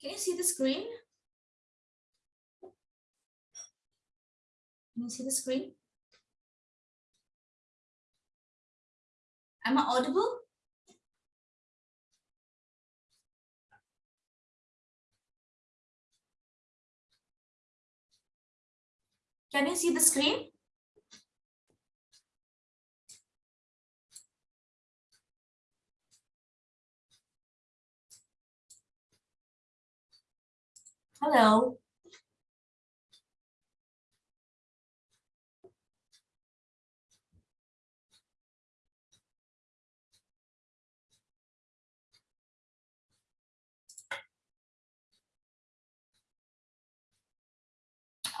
Can you see the screen? Can you see the screen? Am I audible? Can you see the screen? Hello.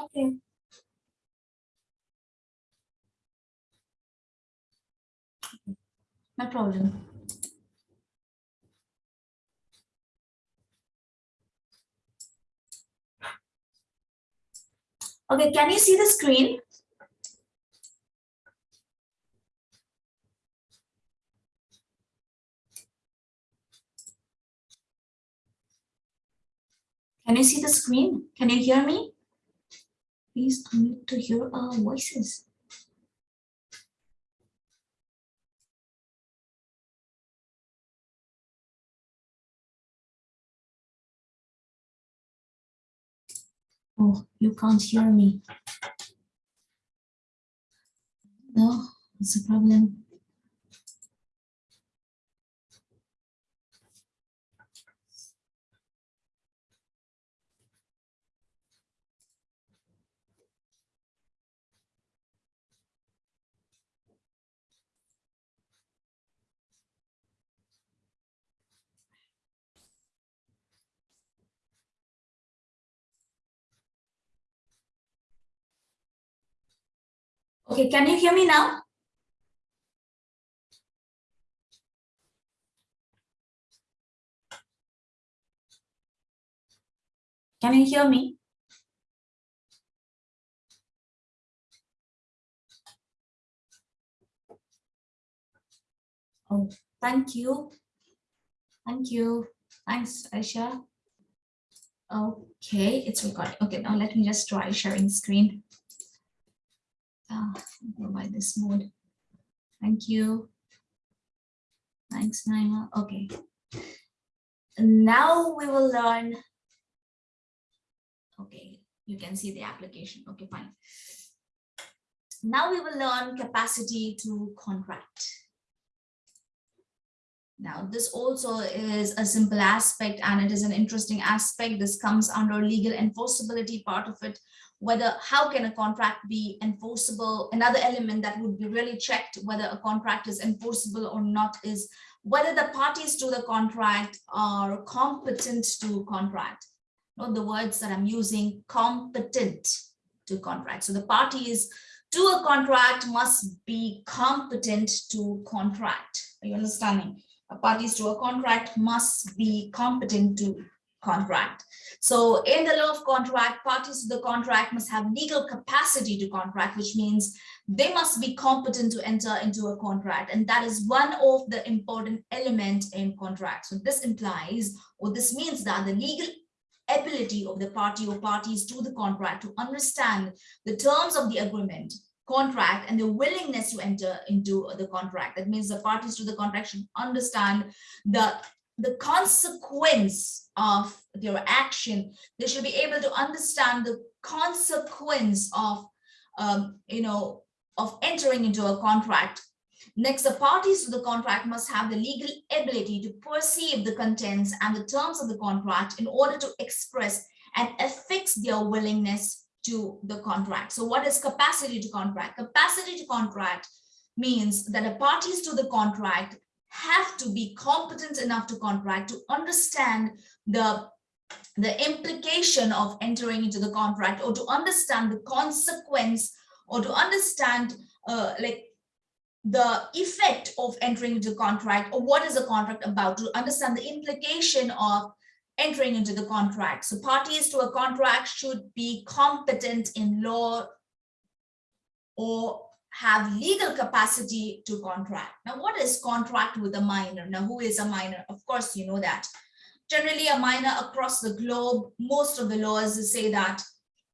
Okay. No problem. Okay, can you see the screen? Can you see the screen? Can you hear me? Please unmute to hear our voices. Oh, you can't hear me. No, it's a problem. Okay, can you hear me now? Can you hear me? Oh, thank you. Thank you. Thanks, Aisha. Okay, it's recording. Okay, now let me just try sharing screen. Uh, go by this mode. Thank you. Thanks, Naima. Okay. Now we will learn. Okay, you can see the application. Okay, fine. Now we will learn capacity to contract. Now, this also is a simple aspect and it is an interesting aspect. This comes under legal enforceability part of it, whether how can a contract be enforceable? Another element that would be really checked whether a contract is enforceable or not is whether the parties to the contract are competent to contract. Not the words that i'm using competent to contract. So the parties to a contract must be competent to contract. Are you understanding? A parties to a contract must be competent to contract. So in the law of contract, parties to the contract must have legal capacity to contract, which means they must be competent to enter into a contract. And that is one of the important element in contract. So this implies, or this means that the legal ability of the party or parties to the contract to understand the terms of the agreement contract and the willingness to enter into the contract. That means the parties to the contract should understand the the consequence of their action they should be able to understand the consequence of um, you know of entering into a contract. Next the parties to the contract must have the legal ability to perceive the contents and the terms of the contract in order to express and affix their willingness to the contract. So what is capacity to contract? Capacity to contract means that the parties to the contract have to be competent enough to contract to understand the the implication of entering into the contract or to understand the consequence or to understand uh, like the effect of entering into contract or what is the contract about to understand the implication of entering into the contract. So parties to a contract should be competent in law or have legal capacity to contract. Now, what is contract with a minor? Now, who is a minor? Of course, you know that. generally a minor across the globe, most of the laws say that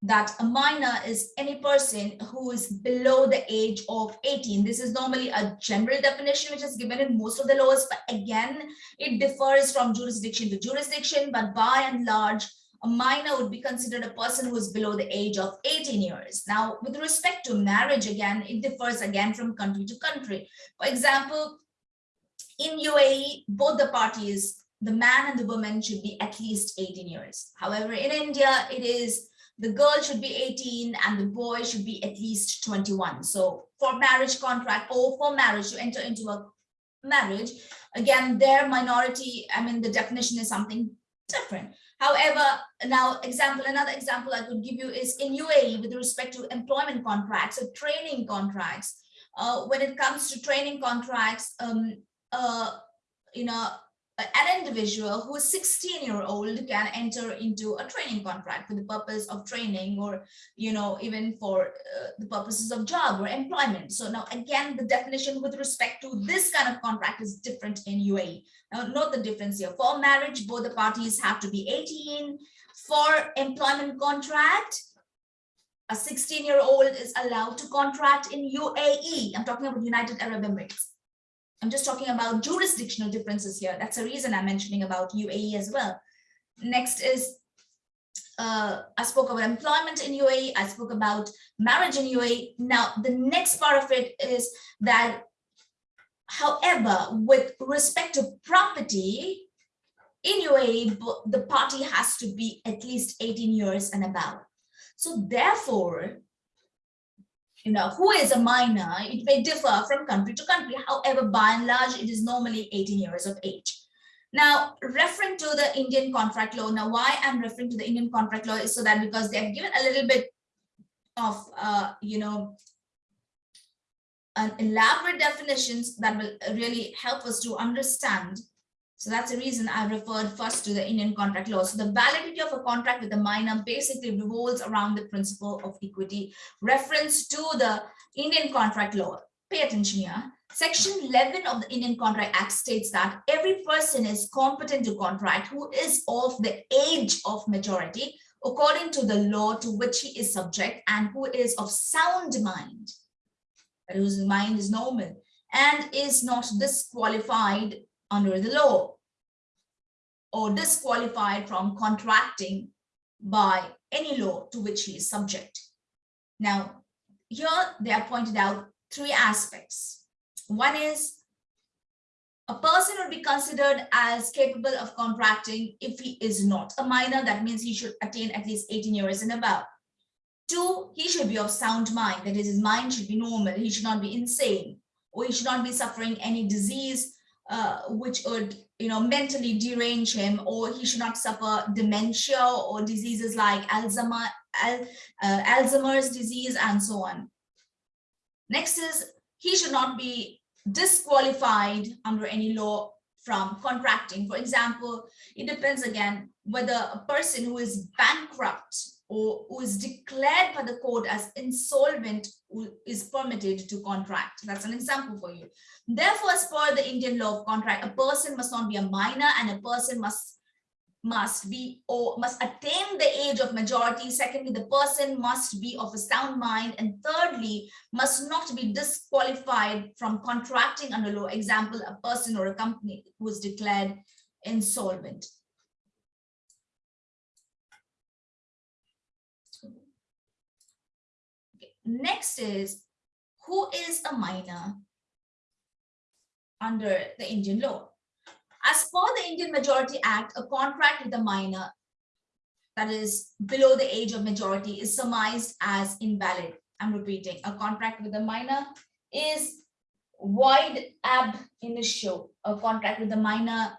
that a minor is any person who is below the age of 18. This is normally a general definition which is given in most of the laws, but again, it differs from jurisdiction to jurisdiction, but by and large, a minor would be considered a person who is below the age of 18 years. Now, with respect to marriage, again, it differs again from country to country. For example, in UAE, both the parties, the man and the woman should be at least 18 years. However, in India, it is the girl should be 18 and the boy should be at least 21. So for marriage contract or for marriage to enter into a marriage, again, their minority, I mean, the definition is something different. However, now example, another example I could give you is in UAE with respect to employment contracts or training contracts. Uh, when it comes to training contracts, um, uh, you know, an individual who is 16 year old can enter into a training contract for the purpose of training or you know even for uh, the purposes of job or employment so now again the definition with respect to this kind of contract is different in UAE now note the difference here for marriage both the parties have to be 18 for employment contract a 16 year old is allowed to contract in UAE I'm talking about United Arab Emirates I'm just talking about jurisdictional differences here. That's the reason I'm mentioning about UAE as well. Next is, uh, I spoke about employment in UAE. I spoke about marriage in UAE. Now, the next part of it is that, however, with respect to property, in UAE, the party has to be at least 18 years and above. So therefore, you know, who is a minor, it may differ from country to country. However, by and large, it is normally 18 years of age. Now, referring to the Indian contract law, now why I'm referring to the Indian contract law is so that because they've given a little bit of, uh, you know, an elaborate definitions that will really help us to understand so that's the reason I referred first to the Indian contract law. So the validity of a contract with a minor basically revolves around the principle of equity. Reference to the Indian contract law. Pay attention here. Section 11 of the Indian Contract Act states that every person is competent to contract who is of the age of majority according to the law to which he is subject and who is of sound mind, whose mind is normal and is not disqualified under the law or disqualified from contracting by any law to which he is subject. Now, here they are pointed out three aspects. One is a person would be considered as capable of contracting if he is not a minor. That means he should attain at least 18 years and above. Two, he should be of sound mind. That is, his mind should be normal. He should not be insane or he should not be suffering any disease uh, which would you know mentally derange him or he should not suffer dementia or diseases like Alzheimer, Al, uh, Alzheimer's disease and so on. Next is he should not be disqualified under any law from contracting. For example, it depends again whether a person who is bankrupt or who is declared by the court as insolvent is permitted to contract. That's an example for you. Therefore, as per the Indian law of contract, a person must not be a minor and a person must must be or must attain the age of majority. Secondly, the person must be of a sound mind. And thirdly, must not be disqualified from contracting under law. Example, a person or a company who is declared insolvent. Next is, who is a minor under the Indian law? As per the Indian Majority Act, a contract with a minor that is below the age of majority is surmised as invalid. I'm repeating, a contract with a minor is void ab initio. A contract with a minor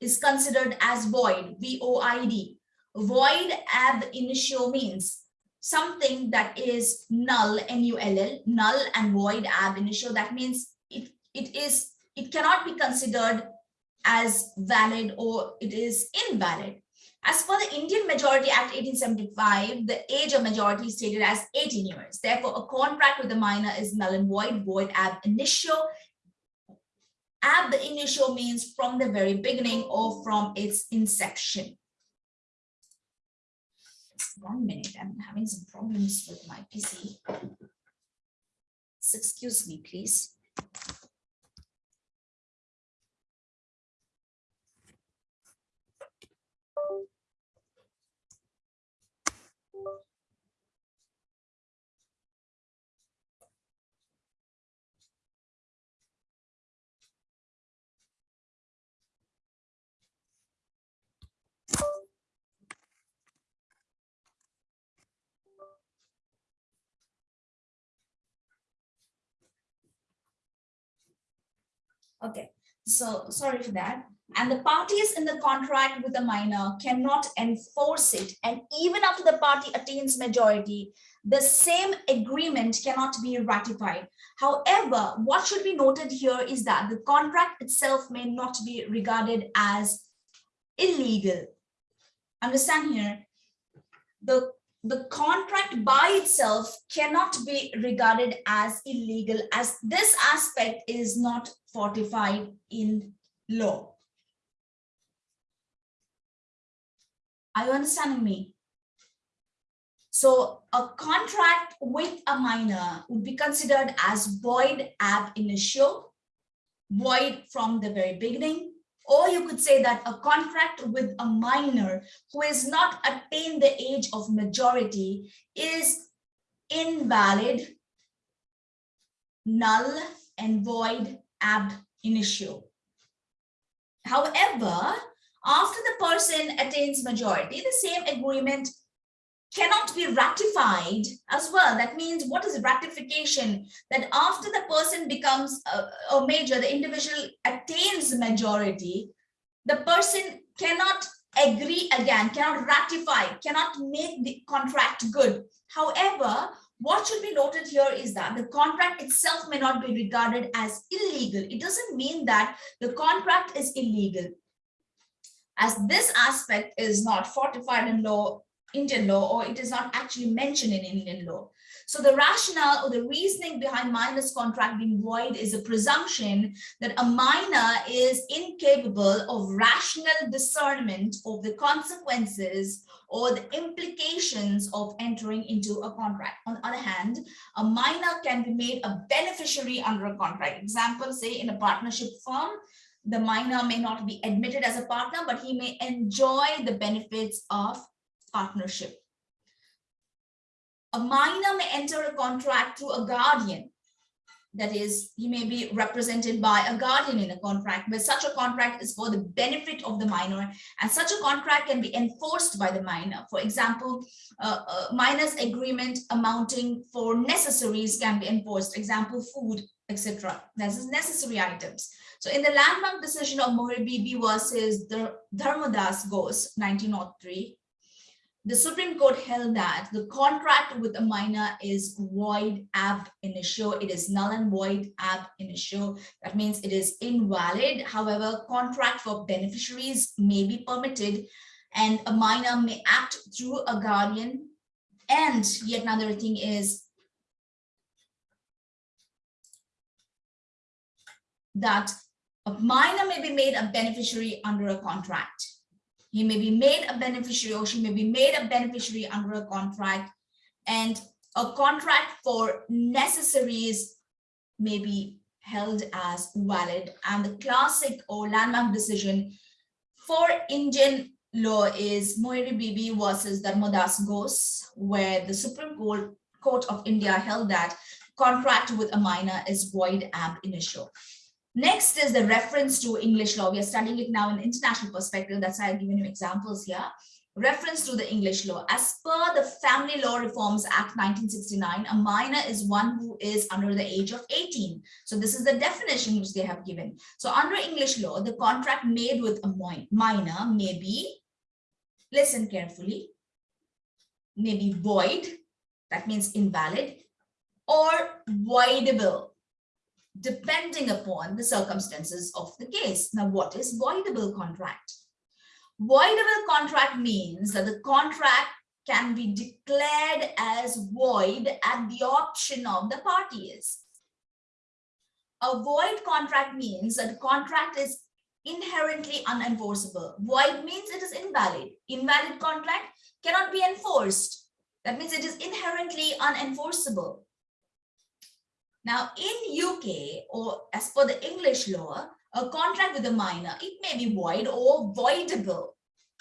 is considered as void, V-O-I-D. Void ab initio means something that is null, N-U-L-L, null and void ab initio. That means it, it is it cannot be considered as valid or it is invalid. As for the Indian Majority Act 1875, the age of majority is stated as 18 years. Therefore, a contract with a minor is null and void, void ab initio, ab initio means from the very beginning or from its inception. Just one minute, I'm having some problems with my PC. So excuse me, please. Okay, so sorry for that. And the parties in the contract with the minor cannot enforce it. And even after the party attains majority, the same agreement cannot be ratified. However, what should be noted here is that the contract itself may not be regarded as illegal. Understand here, the the contract by itself cannot be regarded as illegal as this aspect is not fortified in law. Are you understanding me? So a contract with a minor would be considered as void ab initio, void from the very beginning, or you could say that a contract with a minor who has not attained the age of majority is invalid, null, and void ab initio. However, after the person attains majority, the same agreement cannot be ratified as well. That means what is ratification? That after the person becomes a, a major, the individual attains majority, the person cannot agree again, cannot ratify, cannot make the contract good. However, what should be noted here is that the contract itself may not be regarded as illegal. It doesn't mean that the contract is illegal. As this aspect is not fortified in law, Indian law, or it is not actually mentioned in Indian law. So the rationale or the reasoning behind minor's contract being void is a presumption that a minor is incapable of rational discernment of the consequences or the implications of entering into a contract. On the other hand, a minor can be made a beneficiary under a contract. Example, say in a partnership firm, the minor may not be admitted as a partner, but he may enjoy the benefits of partnership. A minor may enter a contract through a guardian. That is, he may be represented by a guardian in a contract, but such a contract is for the benefit of the minor, and such a contract can be enforced by the minor. For example, uh, a minor's agreement amounting for necessaries can be enforced. Example, food, etc. This is necessary items. So in the landmark decision of Mohir Bibi versus the Dharmadas Ghosh, 1903, the Supreme Court held that the contract with a minor is void ab initio. It is null and void ab initio. That means it is invalid. However, contract for beneficiaries may be permitted and a minor may act through a guardian. And yet another thing is that a minor may be made a beneficiary under a contract he may be made a beneficiary or she may be made a beneficiary under a contract and a contract for necessaries may be held as valid and the classic or landmark decision for Indian law is Mohiri Bibi versus Dharmadas Ghosh where the Supreme Court, Court of India held that contract with a minor is void ab initio. Next is the reference to English law. We are studying it now in international perspective. That's why I've given you examples here. Reference to the English law. As per the Family Law Reforms Act 1969, a minor is one who is under the age of 18. So this is the definition which they have given. So under English law, the contract made with a minor may be, listen carefully, may be void, that means invalid, or voidable, depending upon the circumstances of the case. Now, what is voidable contract? Voidable contract means that the contract can be declared as void at the option of the parties. a void contract means that the contract is inherently unenforceable. Void means it is invalid. Invalid contract cannot be enforced. That means it is inherently unenforceable. Now in UK or as per the English law, a contract with a minor, it may be void or voidable.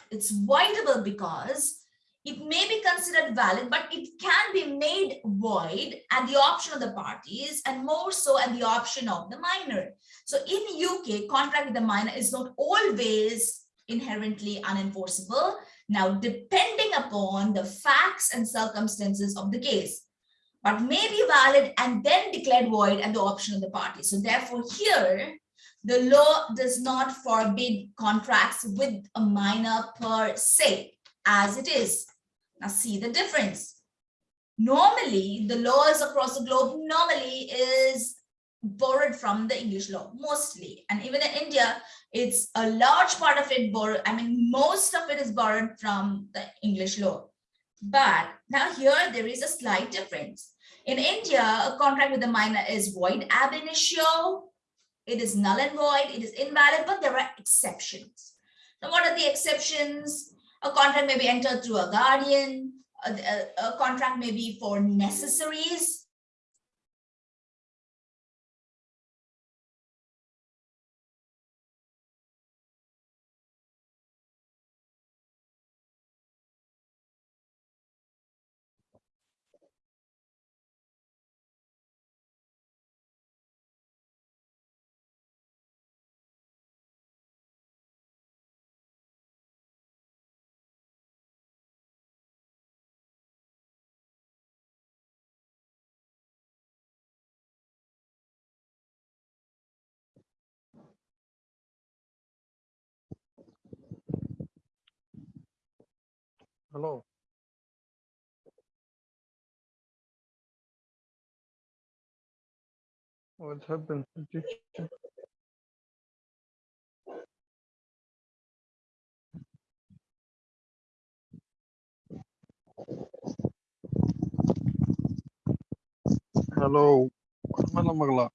It's voidable because it may be considered valid, but it can be made void at the option of the parties and more so at the option of the minor. So in UK, contract with the minor is not always inherently unenforceable. Now, depending upon the facts and circumstances of the case, but may be valid and then declared void at the option of the party. So therefore here, the law does not forbid contracts with a minor per se as it is. Now see the difference. Normally, the laws across the globe normally is borrowed from the English law, mostly. And even in India, it's a large part of it borrowed. I mean, most of it is borrowed from the English law. But now here, there is a slight difference. In India, a contract with a minor is void ab initio. It is null and void. It is invalid, but there are exceptions. Now, what are the exceptions? A contract may be entered through a guardian. A, a, a contract may be for necessaries. Hello. What happened? Hello. Magla.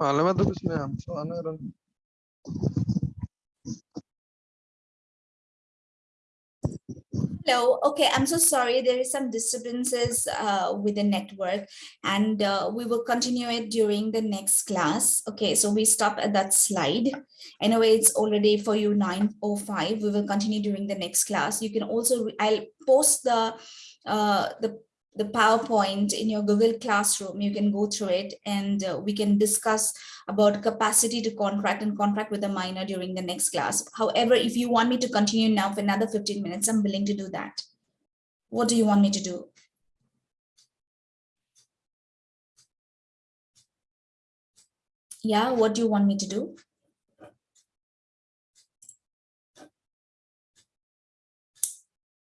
Alam mo 'to, bismillah. So, ano Hello. Okay, I'm so sorry. There is some disturbances uh, with the network and uh, we will continue it during the next class. Okay, so we stop at that slide. Anyway, it's already for you 9.05. We will continue during the next class. You can also, I'll post the, uh, the, the PowerPoint in your Google Classroom. You can go through it and uh, we can discuss about capacity to contract and contract with a minor during the next class. However, if you want me to continue now for another 15 minutes, I'm willing to do that. What do you want me to do? Yeah, what do you want me to do?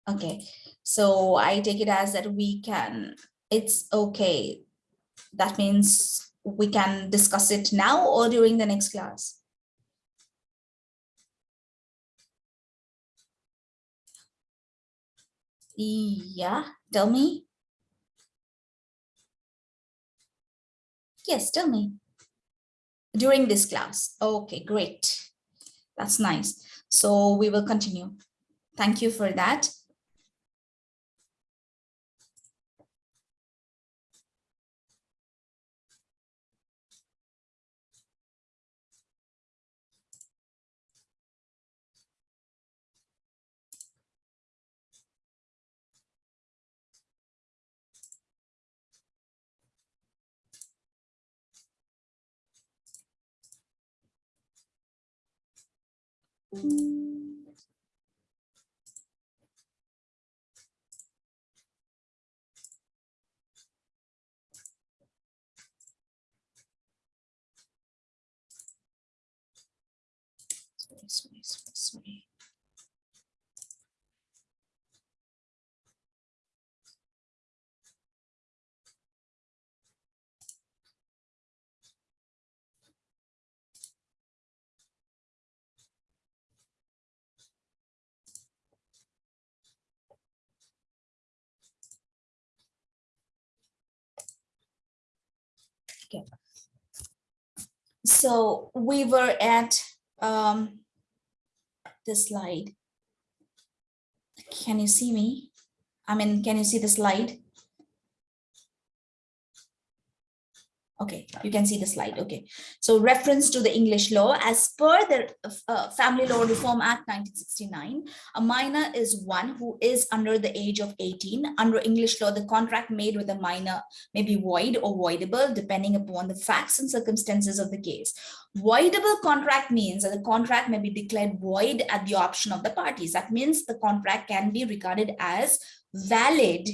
Okay, so I take it as that we can, it's okay. That means we can discuss it now or during the next class. Yeah, tell me. Yes, tell me. During this class. Okay, great. That's nice. So we will continue. Thank you for that. Sorry, sorry, sorry, sorry. So we were at um, this slide. Can you see me? I mean, can you see the slide? Okay, you can see the slide. Okay, so reference to the English law as per the uh, Family Law Reform Act 1969, a minor is one who is under the age of 18. Under English law, the contract made with a minor may be void or voidable depending upon the facts and circumstances of the case. Voidable contract means that the contract may be declared void at the option of the parties. That means the contract can be regarded as valid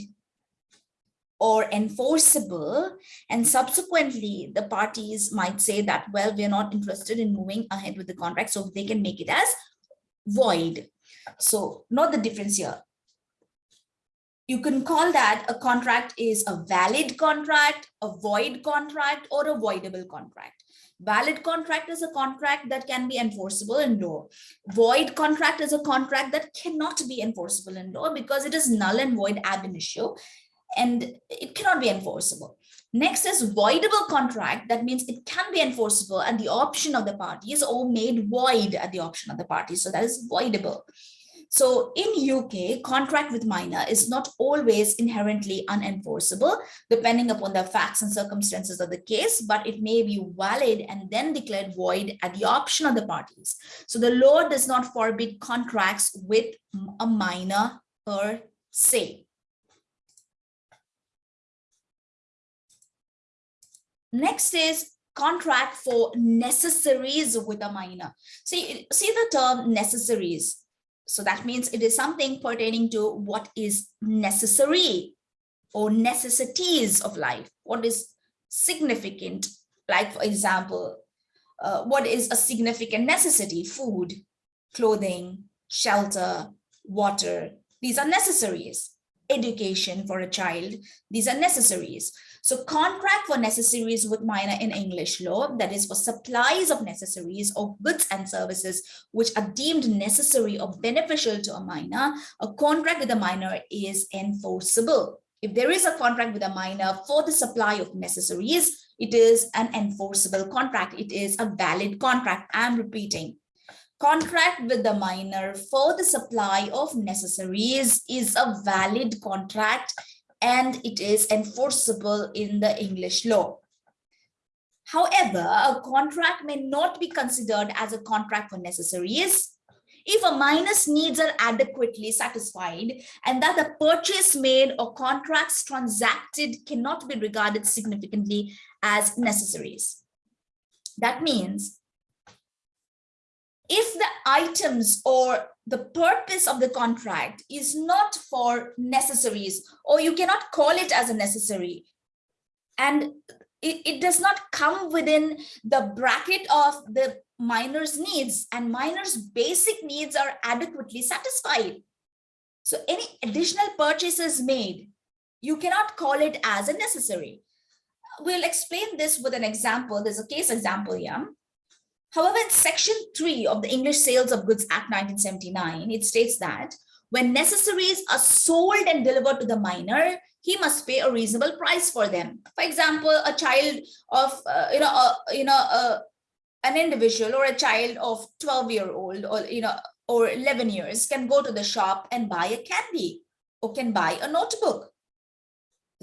or enforceable and subsequently the parties might say that well we're not interested in moving ahead with the contract so they can make it as void. So note the difference here. You can call that a contract is a valid contract a void contract or a voidable contract. Valid contract is a contract that can be enforceable in law. Void contract is a contract that cannot be enforceable in law because it is null and void ab initio and it cannot be enforceable. Next is voidable contract. That means it can be enforceable at the option of the parties or made void at the option of the parties. So that is voidable. So in UK, contract with minor is not always inherently unenforceable, depending upon the facts and circumstances of the case, but it may be valid and then declared void at the option of the parties. So the law does not forbid contracts with a minor per se. Next is contract for necessaries with a minor. See, see the term necessaries. So that means it is something pertaining to what is necessary or necessities of life. What is significant? Like, for example, uh, what is a significant necessity? Food, clothing, shelter, water. These are necessaries. Education for a child. These are necessaries. So contract for necessaries with minor in English law, that is for supplies of necessaries or goods and services which are deemed necessary or beneficial to a minor, a contract with a minor is enforceable. If there is a contract with a minor for the supply of necessaries, it is an enforceable contract. It is a valid contract. I'm repeating. Contract with the minor for the supply of necessaries is a valid contract and it is enforceable in the English law. However, a contract may not be considered as a contract for necessaries if a minor's needs are adequately satisfied and that the purchase made or contracts transacted cannot be regarded significantly as necessaries. That means if the items or the purpose of the contract is not for necessaries or you cannot call it as a necessary. And it, it does not come within the bracket of the minor's needs and minor's basic needs are adequately satisfied. So any additional purchases made you cannot call it as a necessary. We'll explain this with an example. There's a case example here However, in section 3 of the English Sales of Goods Act 1979, it states that when necessaries are sold and delivered to the minor, he must pay a reasonable price for them. For example, a child of, uh, you know, uh, you know, uh, an individual or a child of 12 year old or, you know, or 11 years can go to the shop and buy a candy or can buy a notebook.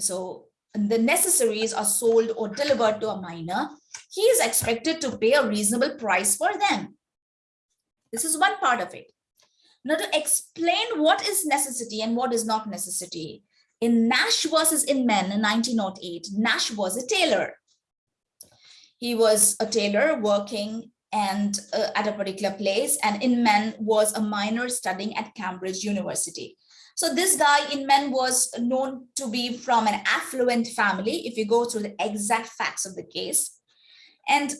So the necessaries are sold or delivered to a minor he is expected to pay a reasonable price for them. This is one part of it. Now to explain what is necessity and what is not necessity, in Nash versus Inman in 1908, Nash was a tailor. He was a tailor working and uh, at a particular place and Inman was a minor studying at Cambridge University. So this guy Inman was known to be from an affluent family if you go through the exact facts of the case. And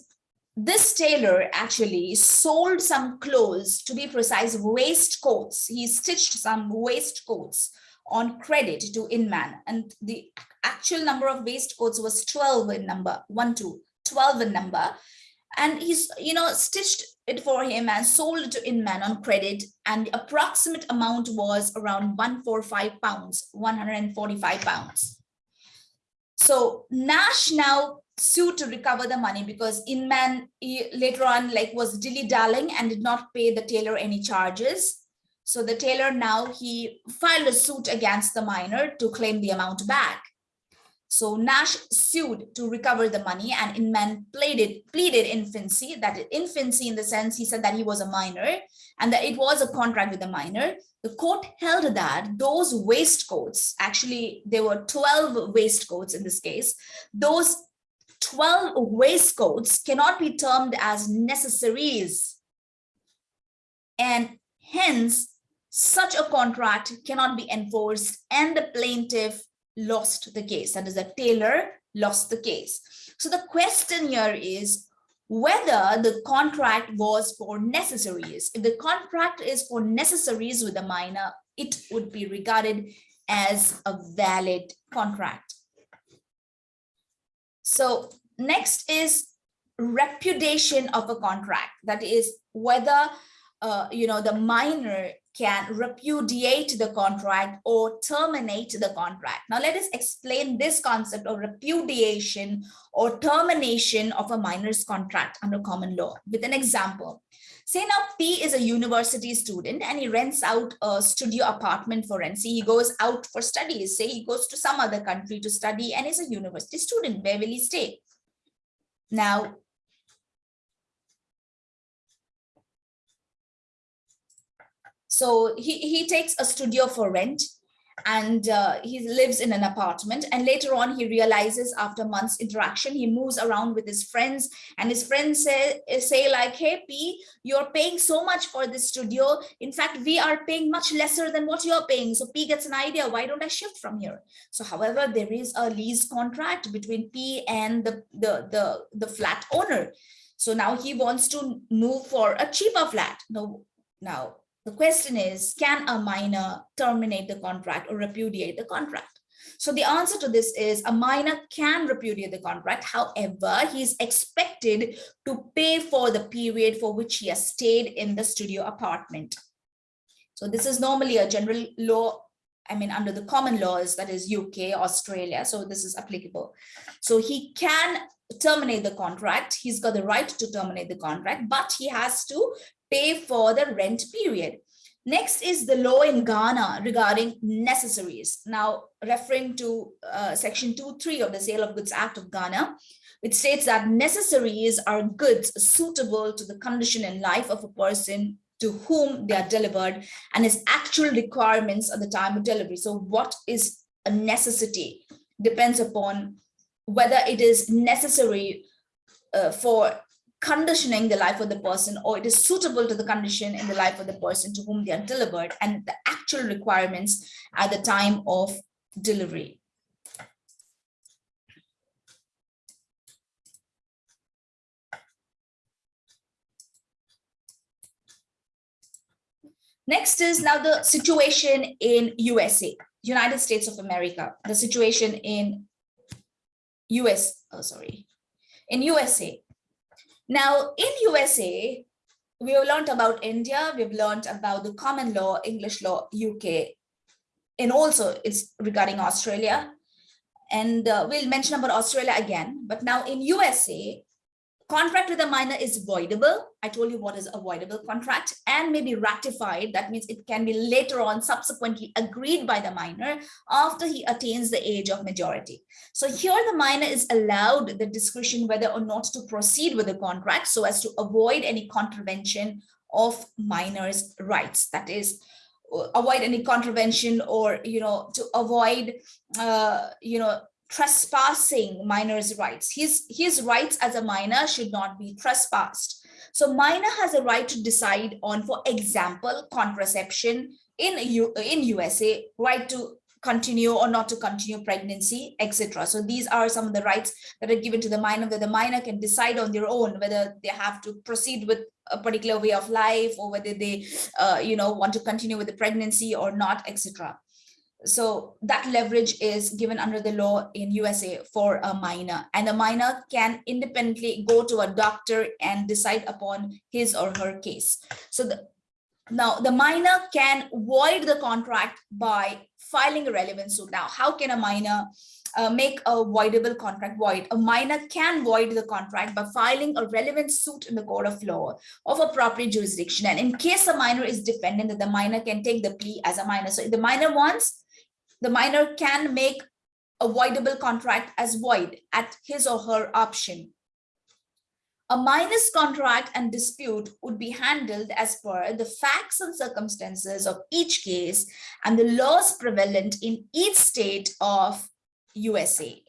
this tailor actually sold some clothes, to be precise, waistcoats. He stitched some waistcoats on credit to Inman. And the actual number of waistcoats was 12 in number, one, two, 12 in number. And he's, you know, stitched it for him and sold it to Inman on credit. And the approximate amount was around 145 pounds, 145 pounds. So Nash now sued to recover the money because Inman later on like was dilly-dallying and did not pay the tailor any charges. So the tailor now he filed a suit against the minor to claim the amount back. So Nash sued to recover the money and Inman pleaded, pleaded infancy, that infancy in the sense he said that he was a minor and that it was a contract with the minor. The court held that those waistcoats, actually there were 12 waistcoats in this case, those 12 waistcoats cannot be termed as necessaries. And hence, such a contract cannot be enforced and the plaintiff lost the case. That is, the tailor lost the case. So the question here is whether the contract was for necessaries. If the contract is for necessaries with a minor, it would be regarded as a valid contract. So next is repudiation of a contract. That is whether, uh, you know, the minor can repudiate the contract or terminate the contract. Now let us explain this concept of repudiation or termination of a minor's contract under common law with an example. Say now P is a university student and he rents out a studio apartment for rent. He goes out for studies. Say he goes to some other country to study and is a university student. Where will he stay? Now, So he, he takes a studio for rent and uh, he lives in an apartment. And later on he realizes after months interaction he moves around with his friends. And his friends say say like hey p you're paying so much for this studio. In fact we are paying much lesser than what you're paying. So p gets an idea. Why don't i shift from here? So however there is a lease contract between p and the the the, the flat owner. So now he wants to move for a cheaper flat. No now the question is, can a minor terminate the contract or repudiate the contract? So the answer to this is a minor can repudiate the contract. However, he is expected to pay for the period for which he has stayed in the studio apartment. So this is normally a general law I mean, under the common laws, that is UK, Australia. So this is applicable. So he can terminate the contract. He's got the right to terminate the contract, but he has to pay for the rent period. Next is the law in Ghana regarding necessaries. Now, referring to uh, section 2.3 of the Sale of Goods Act of Ghana, it states that necessaries are goods suitable to the condition and life of a person to whom they are delivered and his actual requirements at the time of delivery. So what is a necessity depends upon whether it is necessary uh, for conditioning the life of the person or it is suitable to the condition in the life of the person to whom they are delivered and the actual requirements at the time of delivery. Next is now the situation in USA, United States of America, the situation in US, oh sorry, in USA. Now, in USA, we have learned about India, we've learned about the common law, English law, UK, and also it's regarding Australia. And uh, we'll mention about Australia again, but now in USA, Contract with a minor is voidable. I told you what is a voidable contract and may be ratified. That means it can be later on subsequently agreed by the minor after he attains the age of majority. So here the minor is allowed the discretion whether or not to proceed with the contract so as to avoid any contravention of minors' rights. That is, uh, avoid any contravention or, you know, to avoid, uh, you know, trespassing minors' rights. His, his rights as a minor should not be trespassed. So minor has a right to decide on, for example, contraception in, U, in USA, right to continue or not to continue pregnancy, etc. So these are some of the rights that are given to the minor, where the minor can decide on their own whether they have to proceed with a particular way of life or whether they, uh, you know, want to continue with the pregnancy or not, etc. So that leverage is given under the law in USA for a minor and a minor can independently go to a doctor and decide upon his or her case. So the, now the minor can void the contract by filing a relevant suit. Now, how can a minor uh, make a voidable contract void. A minor can void the contract by filing a relevant suit in the court of law of a appropriate jurisdiction. And in case a minor is defendant, that the minor can take the plea as a minor. So if the minor wants, the minor can make a voidable contract as void at his or her option. A minus contract and dispute would be handled as per the facts and circumstances of each case and the laws prevalent in each state of USA.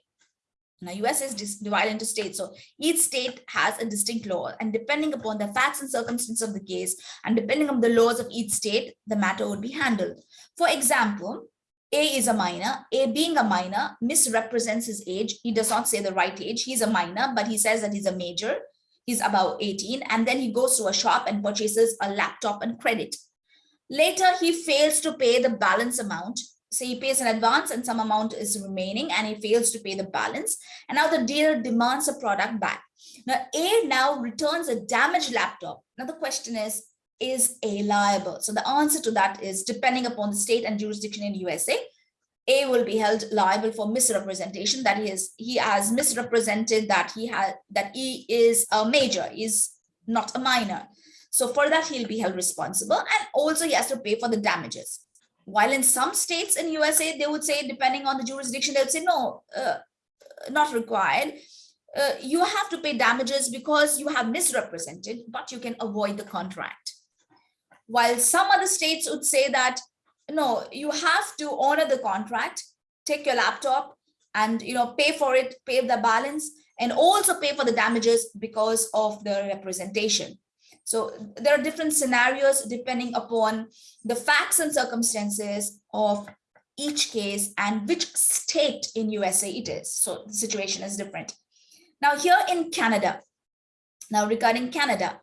Now, US is divided into states, so each state has a distinct law, and depending upon the facts and circumstances of the case, and depending on the laws of each state, the matter would be handled. For example, A is a minor. A being a minor misrepresents his age. He does not say the right age. He's a minor, but he says that he's a major. He's about 18, and then he goes to a shop and purchases a laptop and credit. Later, he fails to pay the balance amount So he pays in advance and some amount is remaining and he fails to pay the balance and now the dealer demands a product back now a now returns a damaged laptop now the question is is a liable so the answer to that is depending upon the state and jurisdiction in usa a will be held liable for misrepresentation that is he has misrepresented that he had that he is a major is not a minor so for that he'll be held responsible and also he has to pay for the damages while in some states in USA, they would say, depending on the jurisdiction, they would say, no, uh, not required. Uh, you have to pay damages because you have misrepresented, but you can avoid the contract. While some other states would say that, no, you have to honor the contract, take your laptop and you know pay for it, pay the balance, and also pay for the damages because of the representation. So there are different scenarios depending upon the facts and circumstances of each case and which state in USA it is. So the situation is different. Now here in Canada, now regarding Canada,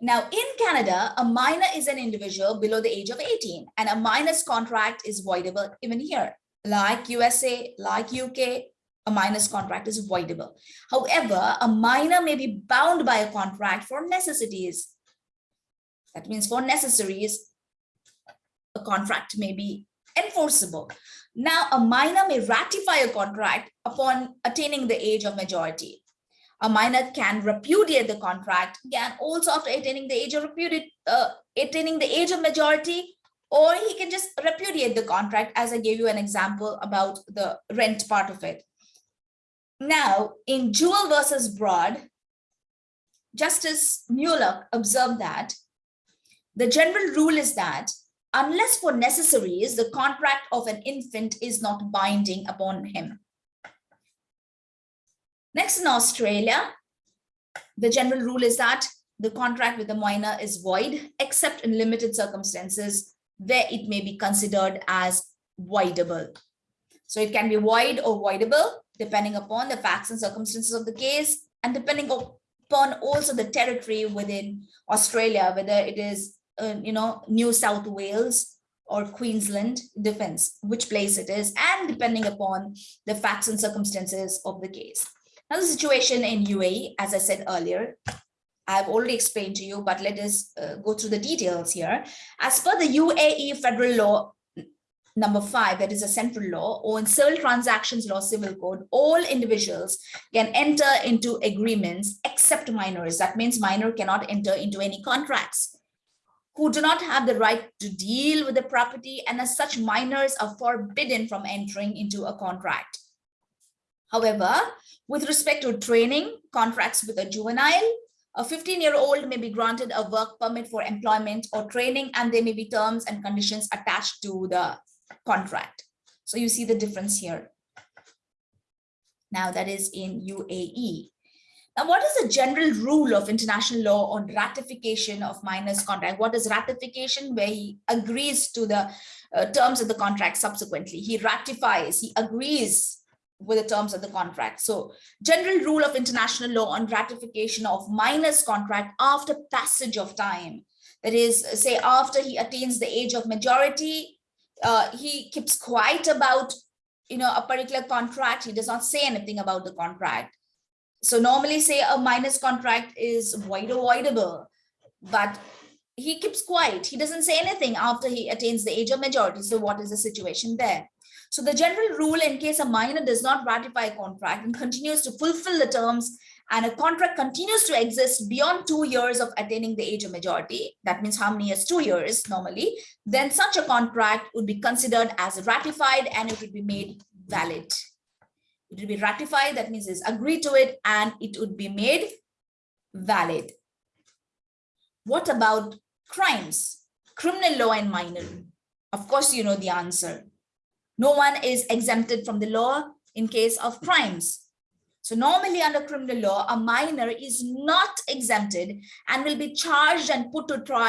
now in Canada, a minor is an individual below the age of 18 and a minor's contract is voidable even here. Like USA, like UK, a minor's contract is voidable. However, a minor may be bound by a contract for necessities. That means for necessaries, a contract may be enforceable. Now, a minor may ratify a contract upon attaining the age of majority. A minor can repudiate the contract again also after attaining the age of repudiate, uh, attaining the age of majority, or he can just repudiate the contract as I gave you an example about the rent part of it. Now, in Jewell versus Broad, Justice Mueller observed that the general rule is that unless for necessaries, the contract of an infant is not binding upon him. Next in Australia, the general rule is that the contract with the minor is void, except in limited circumstances where it may be considered as voidable. So it can be void or voidable depending upon the facts and circumstances of the case and depending upon also the territory within Australia, whether it is, uh, you know, New South Wales or Queensland, depends which place it is, and depending upon the facts and circumstances of the case. Now, the situation in UAE, as I said earlier, I've already explained to you, but let us uh, go through the details here. As per the UAE federal law Number five, that is a central law or in civil transactions law, civil code, all individuals can enter into agreements except minors. That means minor cannot enter into any contracts who do not have the right to deal with the property and as such minors are forbidden from entering into a contract. However, with respect to training contracts with a juvenile, a 15 year old may be granted a work permit for employment or training and there may be terms and conditions attached to the contract. So you see the difference here. Now that is in UAE. Now, what is the general rule of international law on ratification of minors contract? What is ratification? Where he agrees to the uh, terms of the contract subsequently. He ratifies, he agrees with the terms of the contract. So general rule of international law on ratification of minors contract after passage of time. That is, say, after he attains the age of majority, uh, he keeps quiet about you know a particular contract he does not say anything about the contract so normally say a minor's contract is void avoidable but he keeps quiet. He doesn't say anything after he attains the age of majority. So what is the situation there? So the general rule in case a minor does not ratify a contract and continues to fulfill the terms and a contract continues to exist beyond two years of attaining the age of majority, that means how many years? Two years normally, then such a contract would be considered as ratified and it would be made valid. It would be ratified, that means it's agreed to it and it would be made valid. What about crimes? Criminal law and minor. Of course, you know the answer. No one is exempted from the law in case of crimes. So normally under criminal law, a minor is not exempted and will be charged and put to trial